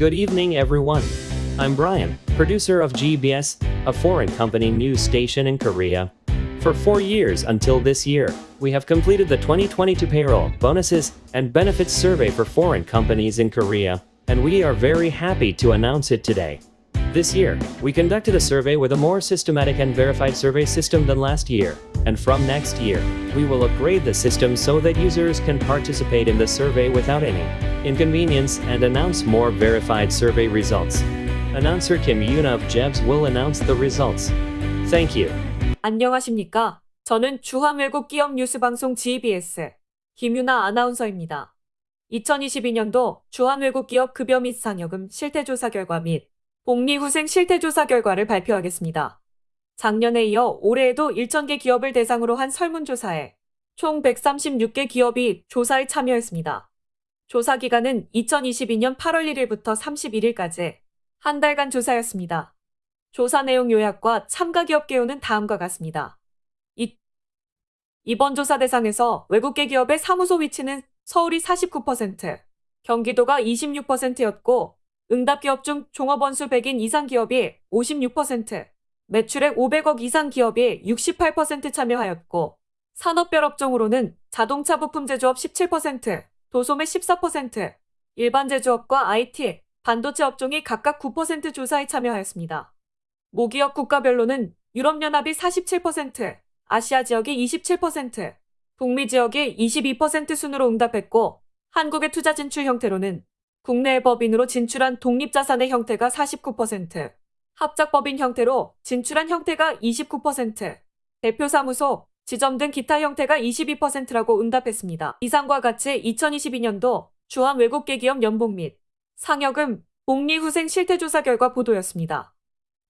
Good evening, everyone. I'm Brian, producer of GBS, a foreign company news station in Korea. For four years until this year, we have completed the 2022 payroll, bonuses, and benefits survey for foreign companies in Korea, and we are very happy to announce it today. This year, we conducted a survey with a more systematic and verified survey system than last year, and from next year, we will upgrade the system so that users can participate in the survey without any inconvenience and announce more verified survey results. Announcer Kim Yoon of Jebs will announce the results. Thank you. 안녕하십니까? 저는 주한외국기업 뉴스방송 GBS 김유나 아나운서입니다. 2022년도 주한외국기업 급여 및 상여금 실태조사 결과 및 복리후생 실태조사 결과를 발표하겠습니다. 작년에 이어 올해에도 1,000개 기업을 대상으로 한 설문조사에 총 136개 기업이 조사에 참여했습니다. 조사 기간은 2022년 8월 1일부터 31일까지 한 달간 조사였습니다. 조사 내용 요약과 참가 기업 개요는 다음과 같습니다. 이, 이번 조사 대상에서 외국계 기업의 사무소 위치는 서울이 49%, 경기도가 26%였고 응답 기업 중 종업 원수 100인 이상 기업이 56%, 매출액 500억 이상 기업이 68% 참여하였고 산업별 업종으로는 자동차 부품 제조업 17%, 도소매 14%, 일반 제조업과 IT, 반도체 업종이 각각 9% 조사에 참여하였습니다. 모기업 국가별로는 유럽연합이 47%, 아시아 지역이 27%, 북미 지역이 22% 순으로 응답했고 한국의 투자 진출 형태로는 국내 법인으로 진출한 독립자산의 형태가 49%, 합작법인 형태로 진출한 형태가 29%, 대표사무소, 지점 등 기타 형태가 22%라고 응답했습니다. 이상과 같이 2022년도 주한 외국계 기업 연봉 및 상여금, 복리후생 실태조사 결과 보도였습니다.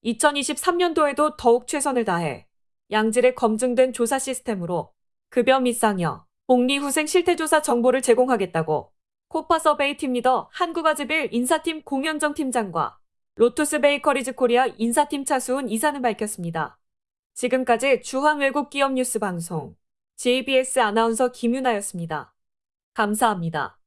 2023년도에도 더욱 최선을 다해 양질의 검증된 조사 시스템으로 급여 및 상여, 복리후생 실태조사 정보를 제공하겠다고 코파 서베이 팀 리더 한국아즈빌 인사팀 공현정 팀장과 로투스 베이커리즈 코리아 인사팀 차수훈 이사는 밝혔습니다. 지금까지 주한 외국 기업 뉴스 방송 JBS 아나운서 김윤아였습니다. 감사합니다.